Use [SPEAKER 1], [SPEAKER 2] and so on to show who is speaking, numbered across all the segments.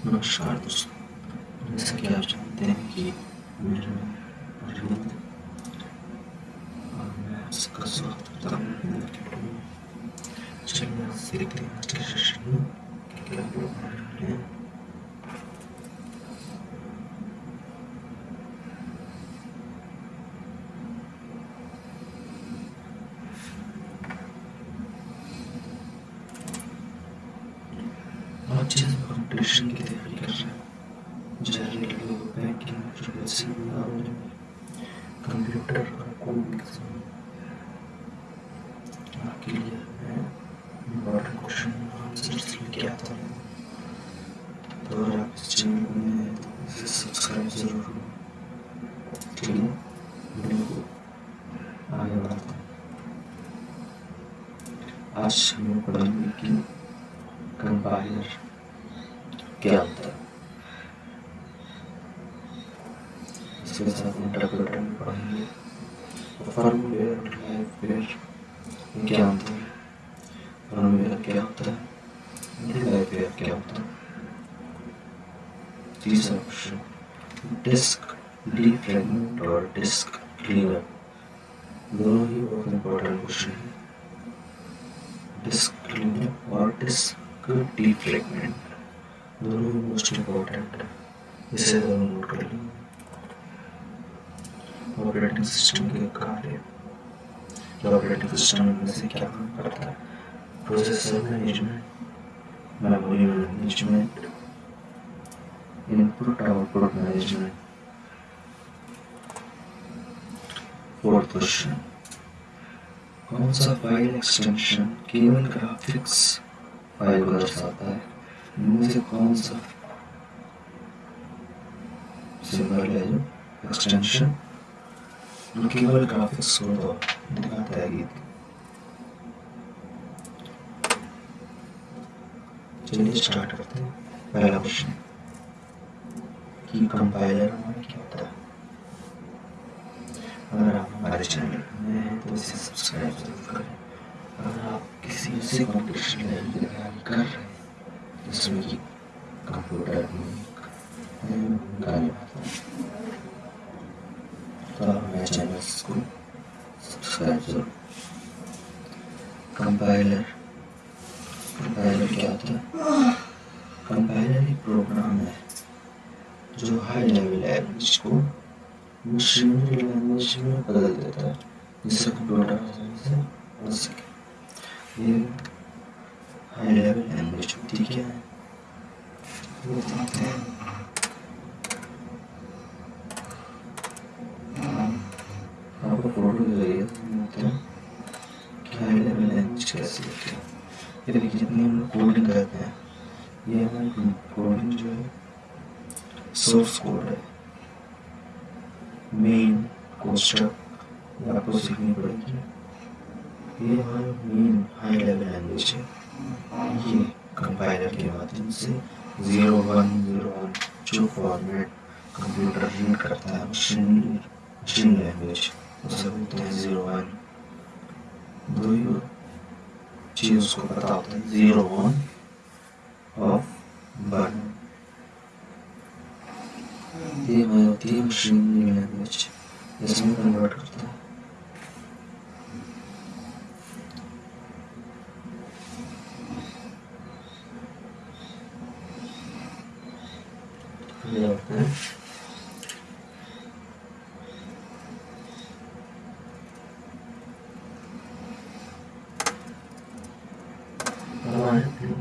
[SPEAKER 1] नमस्कार दोस्तों जैसा कि आप जानते हैं कि मेरा नाम अरविंद और मैं आप सबका स्वागत करता हूँ हिंदी के वीडियो में चलिए आज देखते हैं आज के सेशन में कि क्या हम लोग पढ़ रहे हैं आज जिस कंपटीशन की तैयारी कर रहे हैं जनरल बैंकिंग प्रोफेशन और कंप्यूटर और कोड एग्ज़ाम आपके लिए मैं इम्पोर्टेंट क्वेश्चन आंसर्स लेके आता हूँ अगर आप चैनल में हैं तो इसे सब्सक्राइब ज़रूर करो ठीक है वीडियो को आगे आज हम पढ़ेंगे कि कंपाइलर क्या होता है इसके साथ इंटरप्रेटर भी पढ़ेंगे फर्मवेयर और लाइफवेयर क्या होता है फर्मवेयर क्या होता है लाइफवेयर क्या होता है तीसरा क्वेश्चन डिस्क डीफ्रेगमेंट और डिस्क क्लीनर दोनों ही बहुत इंपॉर्टेंट क्वेश्चन है डिस्क क्लीनर और डिस्क डीफ्रेगमेंट दोनों ही मोस्ट इम्पोर्टेंट इसे दोनों नोट कर लीजिए ऑपरेटिंग सिस्टम के कार्य ऑपरेटिंग सिस्टम में से क्या काम करता है processor management memory management input output management fourth question कौन सा फ़ाइल एक्सटेंशन केवल ग्राफिक्स फ़ाइल को दर्शाता है? इनमें से कौन सा सिंबल है जो एक्सटेंशन जो केवल ग्राफिक्स को तो दिखाता है गीत चलिए स्टार्ट करते हैं पहला क्वेश्चन कि कंपाइलर हमारा क्या होता है अगर आप हमारे चैनल में हैं तो इसे सब्सक्राइब ज़रूर करें अगर आप किसी ऐसे कॉम्पिटिशन लेवल की तैयारी कर रहे हैं जिसमें कि कंप्यूटर में गाने तो आप हमारे चैनल को सब्सक्राइब ज़रूर कंपाइलर कंपाइलर क्या होता है? कंपाइलर एक प्रोग्राम है, जो हाई लेवल लैंग्वेज को मशीनरी लैंग्वेज में बदल देता है। जिससे कंप्यूटर आसानी से पढ़ सके। ये हाई लेवल लैंग्वेज होती क्या है। हैं। आपको फ़ोटो हैं। लेवल कैसे है? ये देखिए जितनी हम कोडिंग करते हैं। ये हमारी कोडिंग जो है सोर्स कोड है। मेन कोष्टक आपको सीखनी पड़ेगी। ये हमारा मेन हाई लेवल लैंग्वेज है। कंपाइलर माध्यम से ज़ीरो वन ज़ीरो वन जो फॉर्मेट कंप्यूटर रीड करता है, मशीन मशीन लैंग्वेज उसे बोलते हैं ज़ीरो वन। दो ही चीज़ उसको पता होता है, ज़ीरो वन ऑफ़ वन। ये होती है, मशीन लैंग्वेज इसमें कन्वर्ट करता है ये होता है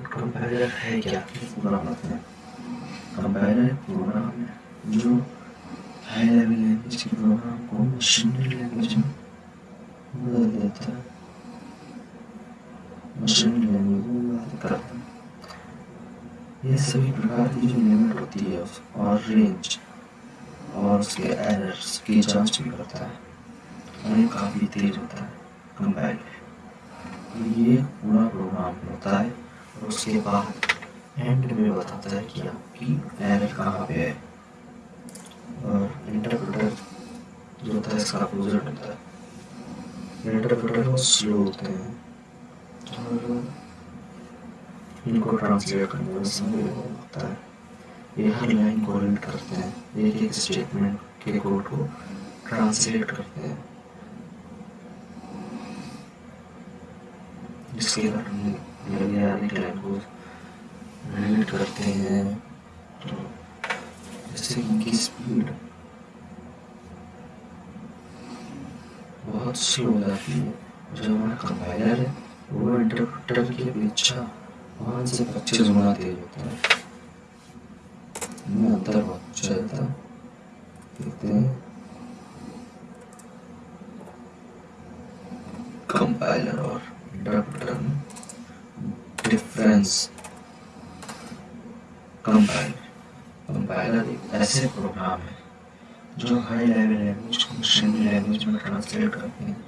[SPEAKER 1] कंपाइलर है क्या पूरा बताते हैं कंपाइलर एक प्रोग्राम है जो हाई लेवल लैंग्वेज के प्रोग्राम को मशीनरी लैंग्वेज में बदल देता है मशीनरी लैंग्वेज में बात करता है ये सभी प्रकार की जो होती है और रेंज और उसके एरर्स की जाँच भी करता है। और ये काफ़ी तेज होता है कंपाइलर ये पूरा प्रोग्राम होता है, और उसके बाद एंड में बताता है कि आपकी एरर कहाँ पे है। और इंटरप्रेटर जो होता है, इसका अपोजिट होता है। इंटरप्रेटर बहुत स्लो होते हैं, और इनको ट्रांसलेट करने में समय लगता है। ये हर लाइन को रीड करते हैं, एक एक स्टेटमेंट के कोड को ट्रांसलेट करते हैं। इसके कारण लाइन को रीड करते हैं। तो जैसे इनकी स्पीड बहुत स्लो हो जाती है। जो हमारा कंपाइलर है, वो इंटरप्रेटर की अपेक्षा पाँच से पच्चीस गुना तेज होता है। और इंटरप्रेटर में डिफरेंस कंपाइलर कंपाइलर एक ऐसे प्रोग्राम है, जो हाई लेवल लैंग्वेज को मशीन लैंग्वेज में ट्रांसलेट करते हैं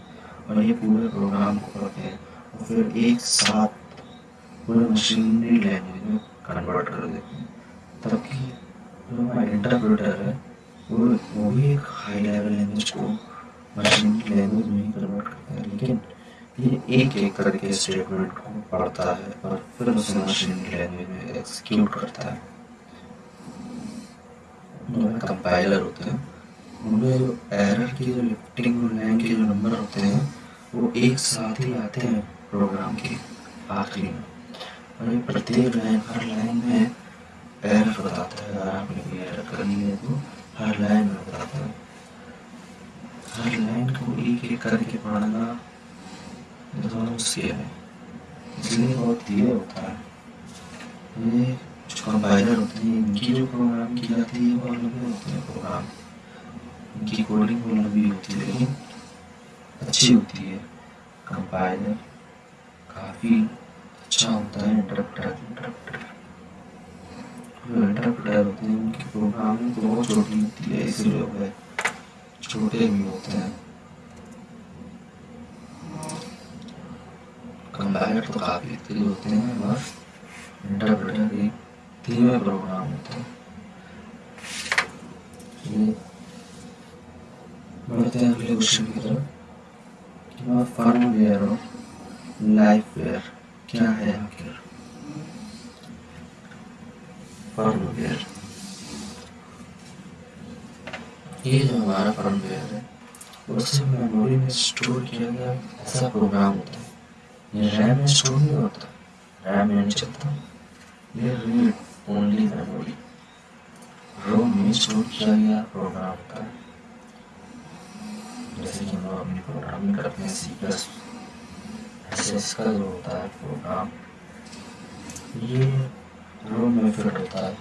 [SPEAKER 1] और ये पूरे प्रोग्राम को पढ़ते हैं और फिर एक साथ पूरे मशीनरी लैंग्वेज में कन्वर्ट कर देते हैं तब जो हमारा इंटरप्रेटर है वो वो भी एक हाई लेवल लैंग्वेज को मशीनरी लैंग्वेज में कन्वर्ट करता है, लेकिन ये एक एक करके स्टेटमेंट को पढ़ता है और फिर उसे मशीनरी लैंग्वेज में एक्सिक्यूट करता है। कंपाइलर होते हैं, उनमें जो एरर की जो लिफ्टिंग लाइन के जो नंबर होते हैं, वो एक साथ ही आते हैं प्रोग्राम के आखिरी में। और ये प्रत्येक लाइन हर लाइन में एरर बताता है कोई एरर करनी है तो हर लाइन में बताता है। हर लाइन को एक एक करके पढ़ना दोनों मुश्किल है। इसलिए बहुत धीरे होता है, ये जो कंपाइलर होते हैं, इनकी जो प्रोग्राम की जाती है, वो लंबे होते हैं प्रोग्राम इनकी कोडिंग वो लंबी होती है, लेकिन अच्छी होती है। कंपाइलर काफ़ी अच्छा होता है इंटरप्टर इंटरप्टर जो इंटरप्टर होते हैं उनकी प्रोग्रामिंग तो बहुत छोटी होती है इसलिए वह छोटे भी होते हैं। कंपाइलर तो काफ़ी तेज होते हैं और इंटरप्रेटर धीमे प्रोग्राम होते हैं। बढ़ते हैं अगले क्वेश्चन की तरफ़। और फर्मवेयर और लाइफवेयर क्या है आखिर? फर्मवेयर ये जो हमारा फर्मवेयर है, उससे मेमोरी में स्टोर किया गया ऐसा प्रोग्राम होता है। ये रैम में स्टोर नहीं होता। रैम में नहीं चलता। ये रीड ओनली मेमोरी रोम में स्टोर किया गया प्रोग्राम होता है। जैसे कि हम लोग अपनी प्रोग्रामिंग करते हैं सी प्लस ऐसे इसका जो होता है प्रोग्राम ये रोम में फिट होता है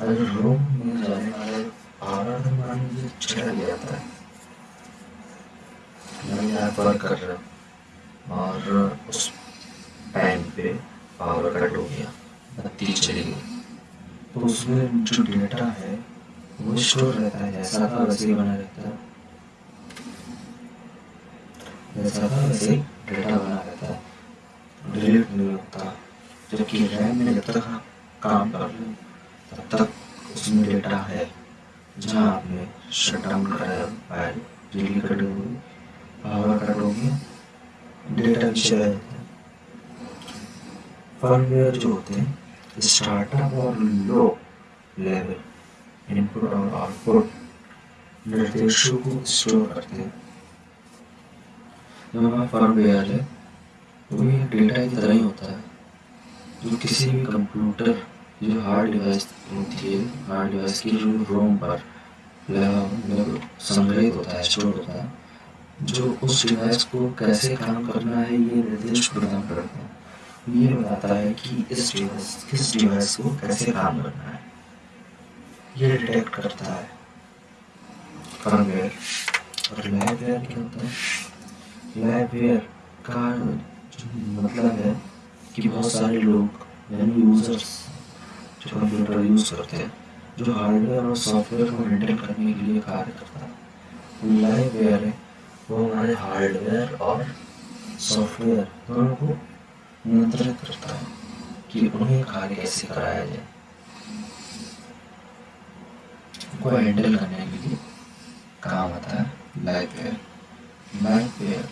[SPEAKER 1] अगर रोम में जाने वाले पावर मान लीजिए चला गया था मैं यहाँ पर कर रहा हूँ और उस टाइम पे पावर कट हो गया बत्ती चली गई तो उसमें जो डेटा है वो स्टोर रहता है जैसा था वैसे ही बना रहता है जैसा था वैसे ही डेटा बना रहता है डिलीट नहीं होता जबकि रैम में जब तक काम कर रहे हो। तब तक उसमें डेटा है। जहाँ आपने शट डाउन कराया फ़ाइल बिजली कट होगी पावर कट होगी डेटा भी चला है। फर्मवेयर जो होते हैं स्टार्टअप और लो लेवल इनपुट और आउटपुट निर्देशों को स्टोर करते हैं। जो हमारा फर्मवेयर है। वो ये डेटा की तरह ही होता है। जो किसी भी कंप्यूटर जो हार्ड डिवाइस होती है, हार्ड डिवाइस की जो रोम पर संग्रहित होता है, स्टोर होता है, जो उस डिवाइस को कैसे काम करना है, ये निर्देश प्रदान करता है। ये बताता है कि इस डिवाइस, किस डिवाइस को कैसे काम करना है। ये डिटेक्ट करता है। फर्मवेयर और लैबवेयर क्या होता है? लैबवेयर का मतलब है कि बहुत सारे लोग यानी यूज़र्स जो कंप्यूटर यूज़ करते हैं, जो हार्डवेयर और सॉफ्टवेयर को हैंडल करने के लिए कार्य करता है लाइववेयर है, वो हमारे हार्डवेयर और सॉफ्टवेयर दोनों को नियंत्रित करता है कि उन्हें कार्य कैसे कराया जाए। को हैंडल करने के लिए काम आता है liveware liveware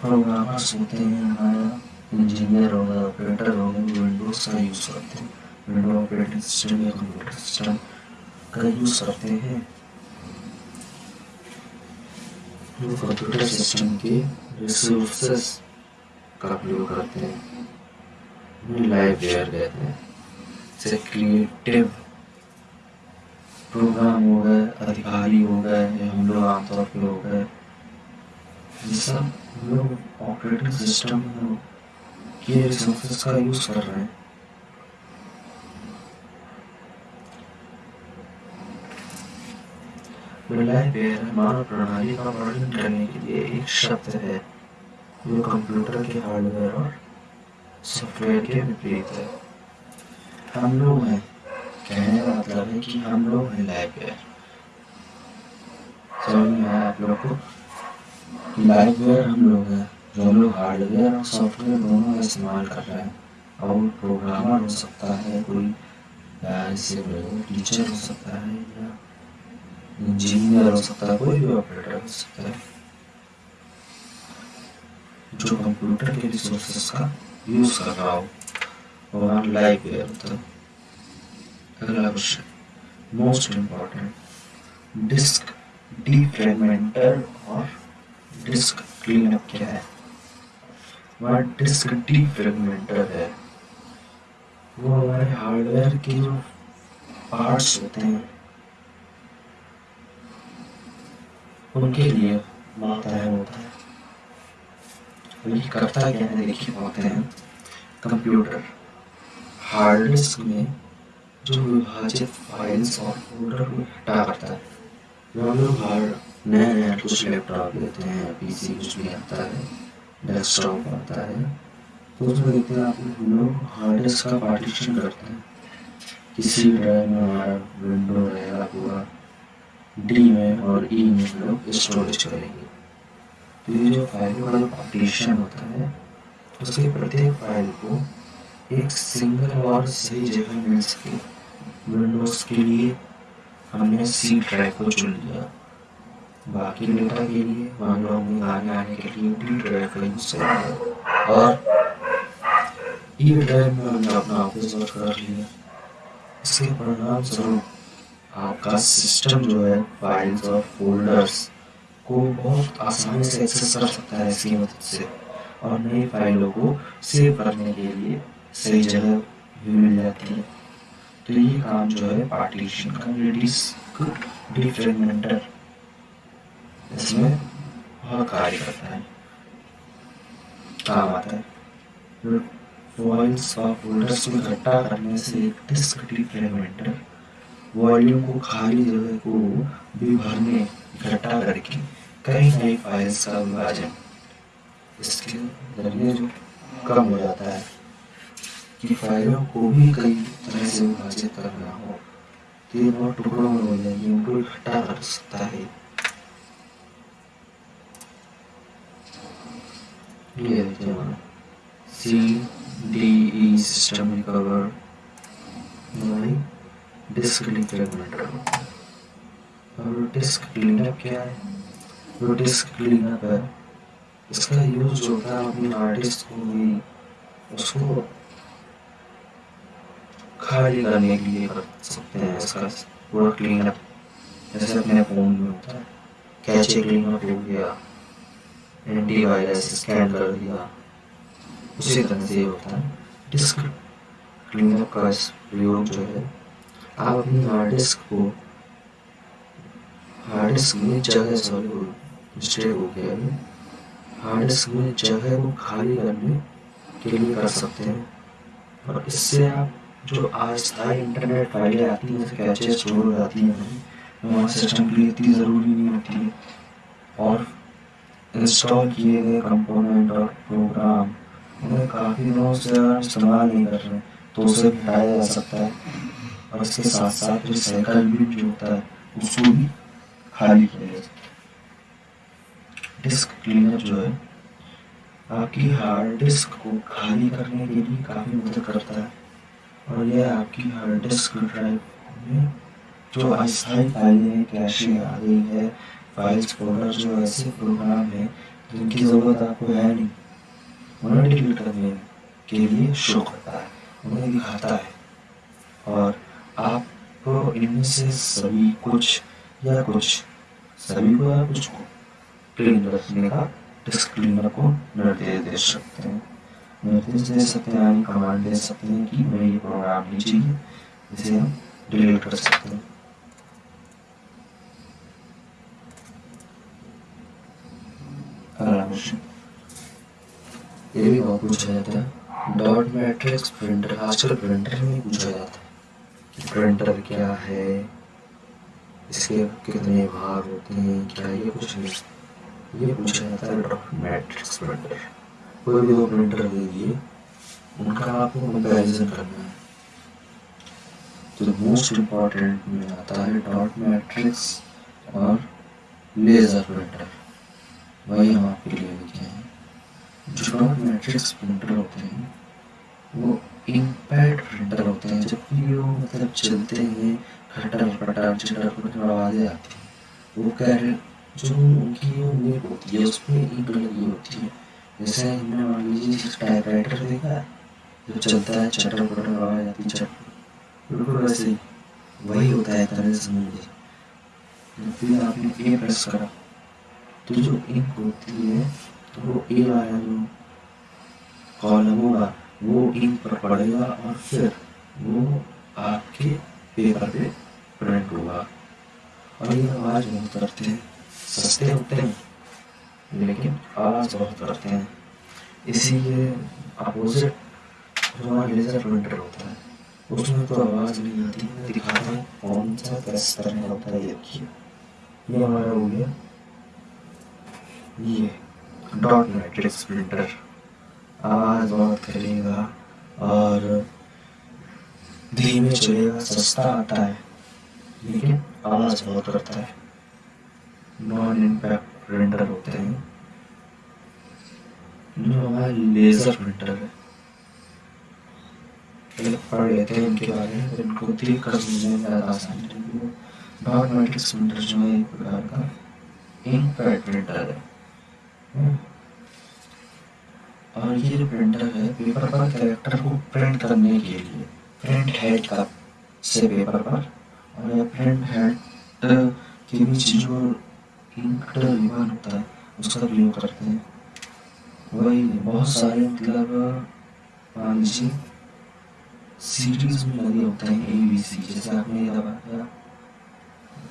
[SPEAKER 1] programmers होते हैं हमारा इंजीनियर हो गए ऑपरेटर हो गए विंडोज़ का यूज़ करते हैं विंडो ऑपरेटिंग सिस्टम या कंप्यूटर सिस्टम का यूज़ करते हैं कंप्यूटर सिस्टम के रिसोर्सेस का प्रयोग करते हैं वेयर कहते हैं जैसे क्रिएटिव प्रोग्राम हो गए अधिकारी हो गए या हम लोग आमतौर पर हो गए ये सब हम लोग ऑपरेटिंग सिस्टम के रिसोर्सेस का यूज़ कर रहे हैं। मानव प्रणाली का वर्णन करने के लिए एक शब्द है, जो कंप्यूटर के हार्डवेयर और सॉफ्टवेयर के विपरीत है। हम लोग हैं, कहने का मतलब है कि हम लोग हैं लाइव समझ में आया आप लोग को? लाइव हम लोग हैं। जो हम लोग हार्डवेयर और सॉफ्टवेयर दोनों इस्तेमाल कर रहे हैं। और प्रोग्रामर हो सकता है, कोई टीचर हो सकता है, या इंजीनियर हो सकता है, कोई भी ऑपरेटर हो सकता है, जो कंप्यूटर के रिसोर्सेस का यूज़ कर रहा हो। और लाइव वेयर होता है अगला question. Most important, disk defragmenter और डिस्क क्लीनअप क्या है? वह डिस्क डीफ्रेगमेंटर है। वो हमारे हार्डवेयर के जो पार्ट्स होते हैं, उनके लिए माताएँ होता है। ये करता क्या है देखिए होते हैं कंप्यूटर हार्ड डिस्क में जो विभाजित फाइल्स और फोल्डर को हटा करता है। जो हम लोग हर नए नए कुछ लैपटॉप लेते हैं पीसी कुछ भी आता है। डेस्कटॉप आता है तो उसमें देखते हैं आप लोग हार्ड डिस्क का पार्टीशन करते हैं। किसी ड्राइव में हमारा विंडो रहेगा पूरा डी में और ई में हम लोग स्टोरेज करेंगे। तो ये जो फ़ाइल का पार्टीशन होता है, उसके प्रत्येक फ़ाइल को एक सिंगल और सही जगह मिल सके। विंडोज़ के लिए हमने सी ड्राइव को चुन लिया। बाकी डेटा के लिए मान लो हमें आने के लिए डी ड्राइव का यूज़ करेंगे। और ई ड्राइव में हमने अपना ऑफ़िस वर्क कर लिया। इसके परिणाम स्वरूप आपका सिस्टम जो है फाइल्स और फोल्डर्स को बहुत आसानी से एक्सेस कर सकता है इसकी मदद से। और नई फाइलों को सेव करने के लिए सही जगह भी मिल जाती है। तो ये काम जो है पार्टीशन का डिस्क डिफ्रेगमेंटर इसमें बहुत कार्य करता है। काम आता है। फाइल्स और फोल्डर्स को इकट्ठा करने से एक डिस्क डिफ्रेगमेंटर वॉल्यूम को खाली जगह को भी भरने, इकट्ठा करके कई नई फाइल्स का विभाजन। इसके ज़रिए जो कम हो जाता है कि फाइलों को भी कई तरह से विभाजित करना हो। तो ये बहुत टुकड़ों में हो जाएगी, उनको इकट्ठा कर सकता है। ये देखिए हमारा C D E system recover disk defragmenter और डिस्क क्लीनअप क्या है? जो डिस्क क्लीनअप है, इसका यूज़ जो होता है अपनी हार्ड डिस्क को उसको खाली करने के लिए कर सकते हैं इसका पूरा क्लीन अप जैसे अपने फ़ोन में होता है, कैचे क्लीन हो गया एंटी वायरस स्कैन कर दिया उसी तरह से होता है। डिस्क क्लीन अप का प्रयोग जो है, आप अपनी हार्ड डिस्क को हार्ड डिस्क में जगह सॉरी हो गया हार्ड डिस्क में जगह को खाली करने के लिए कर सकते हैं। और इससे आप जो अस्थायी इंटरनेट फाइलें आती हैं कैचे स्टोर हो जाती हैं। हमारे सिस्टम के लिए इतनी ज़रूरी नहीं होती है। और इंस्टॉल किए गए कंपोनेंट और प्रोग्राम उन्हें काफ़ी दिनों से इस्तेमाल नहीं कर रहे तो उसे हटाया जा सकता है और इसके साथ साथ रिसाइकल भी जो होता है उसको भी खाली किया जा सकता है डिस्क क्लीनर जो है आपकी हार्ड डिस्क को खाली करने के लिए काफ़ी मदद करता है। और यह आपकी हार्ड डिस्क ड्राइव में जो अस्थायी फाइलें कैशे आ गई है फाइल्स, फोल्डर जो ऐसे प्रोग्राम है, जिनकी ज़रूरत आपको है नहीं। उन्हें डिलीट करने के लिए शो करता है, उन्हें दिखाता है। और आप इनमें से सभी कुछ, या कुछ, सभी को या कुछ को क्लीन रखने का डिस्क्लेमर को निर्देश दे सकते हैं। निर्देश दे सकते हैं यानी कमांड दे सकते हैं कि मैं ये प्रोग्राम नहीं चाहिए इसे हम डिलीट कर सकते हैं अगला क्वेश्चन ये भी बहुत पूछा जाता है। डॉट मैट्रिक्स प्रिंटर आजकल प्रिंटर में पूछा जाता है। कि प्रिंटर क्या है? इसके कितने भाग होते हैं? क्या ये कुछ ये पूछा जाता है डॉट मैट्रिक्स प्रिंटर कोई भी दो प्रिंटर दिए उनका आपको कंपेरिजन करना है। तो मोस्ट इंपॉर्टेंट में आता है डॉट मैट्रिक्स और लेजर प्रिंटर वही हम आपके लिए जो मैट्रिक्स प्रिंटर होते हैं, वो इम्पैक्ट प्रिंटर होते हैं, जब भी वो मतलब चलते हैं खटर पटर चटर पटर आवाज़ें आती हैं। वो कह रहे जो उनकी नेट होती है, उसमें इंक लगी होती है। जैसे हमने मान लीजिए टाइपराइटर देखा है जो चलता है चटर पटर आवाज़ आती है, चट बिल्कुल वैसे ही, वही होता है तरह से समझ लीजिए। फिर आपने ए प्रेस करा तो जो इंक होती है तो वो ए वाला जो कॉलम होगा, वो इंक पर पड़ेगा और फिर वो आपके पेपर पे प्रिंट होगा। और ये आवाज़ बहुत करते हैं, सस्ते होते हैं, लेकिन आवाज़ बहुत करते हैं। इसीलिए अपोजिट जो हमारा लेज़र प्रिंटर होता है, उसमें तो आवाज़ नहीं आती दिखाते हैं कौन सा तरह होता है देखिए। ये हमारा हो गया, ये। डॉट मैट्रिक्स प्रिंटर आवाज़ बहुत करेगा, और धीमे चलेगा, सस्ता आता है, लेकिन आवाज़ बहुत करता है। नॉन इम्पैक्ट प्रिंटर होते हैं। जो हमारा लेज़र प्रिंटर है। पढ़ लेते हैं इनके बारे में, इनको कर समझने में ज़्यादा प्रिंटर जो है, एक प्रकार का इम्पैक्ट प्रिंटर है। और ये जो प्रिंटर है पेपर पर कैरेक्टर को प्रिंट करने के लिए प्रिंट हेड का से पेपर पर, और यह प्रिंट हेड के बीच जो इंक रिबन होता है, उसका प्रयोग करते हैं। वही बहुत सारे मतलब मान लीजिए सीरीज़ में लगे होते हैं ए बी सी जैसे आपने ये दबाया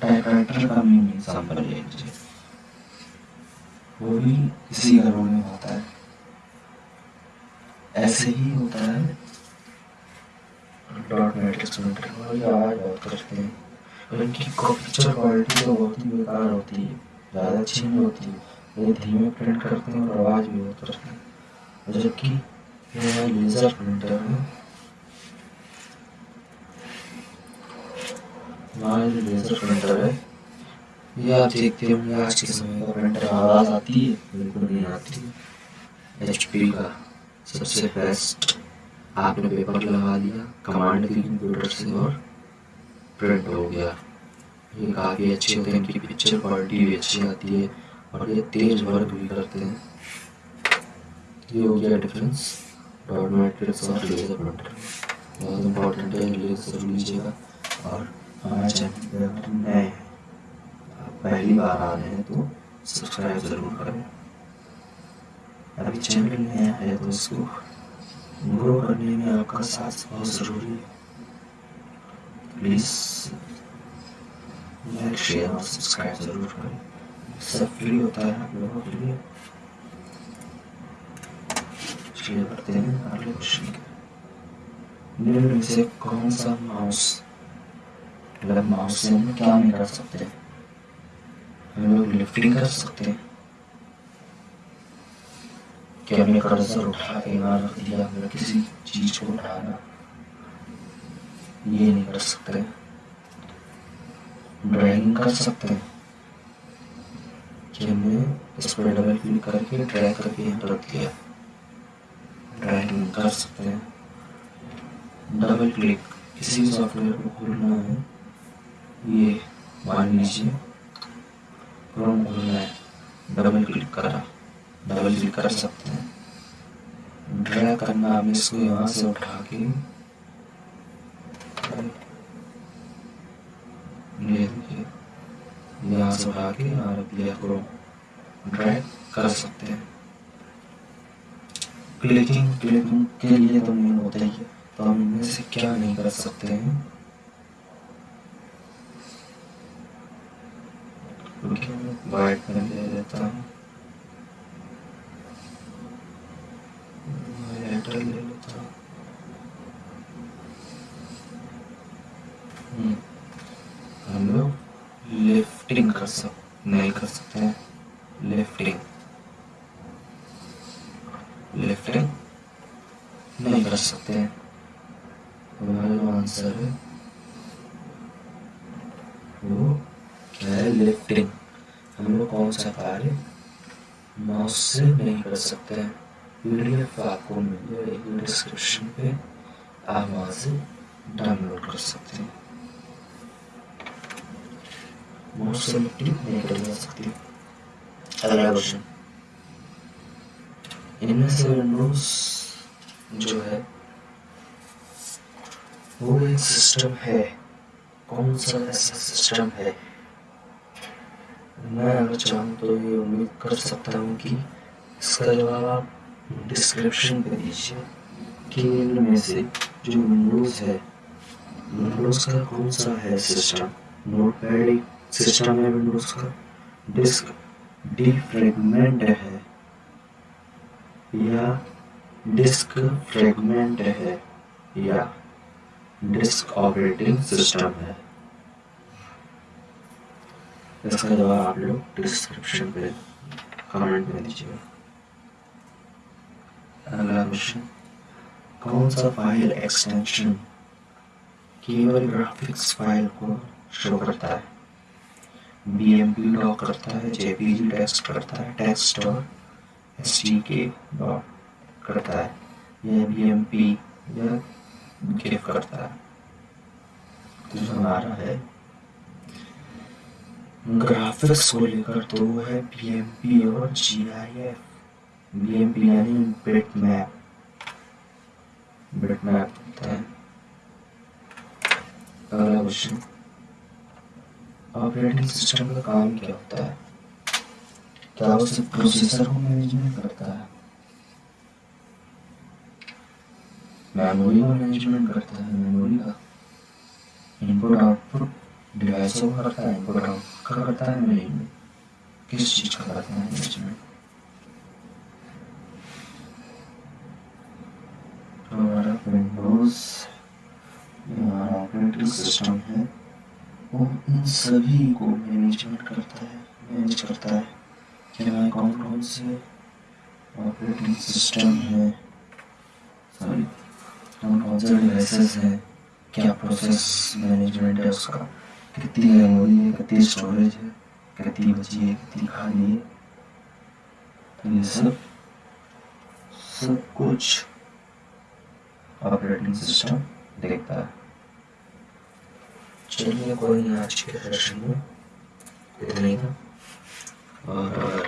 [SPEAKER 1] टाइपराइटर का मेन एग्ज़ाम्पल ले लीजिए वो भी इसी घरों में होता है। ऐसे ही होता है। डॉट मैट्रिक्स वही आवाज़ करते हैं। पिक्चर क्वालिटी तो बहुत ही बेकार होती है, ज़्यादा अच्छी नहीं होती। है ये धीमे प्रिंट करते हैं और आवाज़ भी बहुत करते हैं। जबकि लेज़र प्रिंटर है लेज़र प्रिंटर है। ये आप देखते होंगे आज के समय का प्रिंटर आवाज़ आती है, बिल्कुल नहीं आती। एच का। सबसे बेस्ट आपने पेपर लगा दिया कमांड दी कंप्यूटर से और प्रिंट हो गया। ये काफ़ी अच्छे होते हैं, इनकी पिक्चर क्वालिटी भी अच्छी आती है और ये तेज वर्क भी करते हैं। ये हो गया डिफरेंस डॉट मैट्रिक्स और लेजर प्रिंटर बहुत इंपॉर्टेंट है लेजर लीजिएगा और हमारे चैनल पर नए पहली बार आ रहे हैं तो सब्सक्राइब ज़रूर करें। अभी चैनल नया है तो उसको ग्रो करने में आपका साथ बहुत ज़रूरी है। प्लीज़ लाइक शेयर और सब्सक्राइब ज़रूर करें। सब फ्री होता है आप लोगों के लिए। शेयर करते हैं अगले क्वेश्चन के। निम्न में से कौन सा माउस मतलब माउस से हम क्या नहीं कर सकते? हम लोग लिफ्टिंग कर सकते हैं। कि हमने कर्जर उठा के यहाँ रख दिया हमने किसी चीज़ को उठाना, ये नहीं कर सकते। ड्राइंग कर सकते हैं। कि हमने इस पर डबल क्लिक करके ड्राई करके यहाँ रख दिया। ड्राइंग कर सकते हैं। डबल क्लिक किसी सॉफ्टवेयर को खोलना है, ये मान लीजिए क्रोम खोलना है डबल क्लिक करा। डबल भी कर सकते हैं। ड्रा करना हम इसको यहाँ से उठा के यहाँ से उठा के और प्लेयर को ड्रैग कर सकते हैं। क्लिकिंग क्लिकिंग के लिए तो मेन होता ही है। तो हम इनमें से क्या नहीं कर सकते हैं? वाइट में ले लेता हूँ। लिफ्टिंग कर सक नहीं कर सकते हैं लिफ्टिंग लिफ्टिंग नहीं कर सकते हैं हमारा जो आंसर है वो क्या है लिफ्टिंग हम लोग कौन सा कार्य? माउस से नहीं कर सकते हैं। पीडीएफ आपको मिल डिस्क्रिप्शन पे। आप वहाँ से डाउनलोड कर सकते हैं। अगला क्वेश्चन इनमें से विंडोज़ जो है वो एक सिस्टम है कौन सा ऐसा सिस्टम है मैं अगर चाहूँ तो ये उम्मीद कर सकता हूँ कि इसका जवाब आप डिस्क्रिप्शन पे दीजिए कि इनमें से जो विंडोज़ है विंडोज़ का कौन सा है सिस्टम नोट पैड सिस्टम है विंडोज़ का। डिस्क डिफ्रेगमेंट है। या डिस्क फ्रेगमेंट है, या डिस्क ऑपरेटिंग सिस्टम है। इसका जवाब आप लोग डिस्क्रिप्शन पे कमेंट में दीजिएगा। अगला क्वेश्चन कौन सा फ़ाइल एक्सटेंशन केवल ग्राफिक्स फ़ाइल को शो करता है? बीएमपी डॉक करता है जेपीजी टेक्स्ट करता है टेक्स्ट और एस के डॉट करता है। या बीएमपी या गिव करता है। तो जो हमारा है ग्राफिक्स को लेकर तो है बीएमपी और जीआईएफ बीएमपी यानी बिट मैप बिट मैप होता है। अगला क्वेश्चन ऑपरेटिंग सिस्टम का काम क्या होता है? क्या वो सिर्फ़ प्रोसेसर को मैनेजमेंट करता है? मेमोरी को मैनेजमेंट करता है, मेमोरी का। इनपुट, आउटपुट, डिवाइसों का करता है, इनपुट, आउटपुट का करता है मैनेजमेंट किस चीज़ का करता है मैनेजमेंट? हमारा विंडोज़ ऑपरेटिंग सिस्टम है। वो इन सभी को मैनेजमेंट करता है मैनेज करता है। क्या कौन कौन से ऑपरेटिंग सिस्टम है। सॉरी कौन कौन से डिवाइसेस हैं। क्या प्रोसेस मैनेजमेंट है उसका? कितनी मेमोरी है, कितनी स्टोरेज है, कितनी बची है, कितनी खाली है? तो ये सब सब कुछ ऑपरेटिंग सिस्टम देखता है। चलिए, कोई नहीं आज के सेशन में इतना ही था। और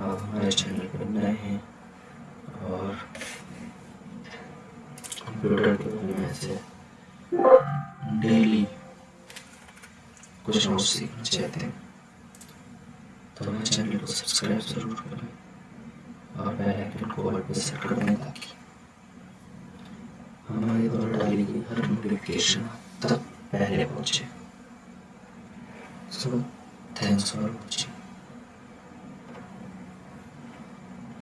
[SPEAKER 1] आप हमारे चैनल पर नए हैं, और कंप्यूटर के बारे में से डेली कुछ और सीखना चाहते हैं तो हमारे चैनल को सब्सक्राइब ज़रूर करें, और बेल आइकन को ऑल पे सेट कर दें, ताकि हमारे द्वारा डाली गई हर नोटिफिकेशन तक पहले पहुँचे सो थैंक्स फॉर वॉचिंग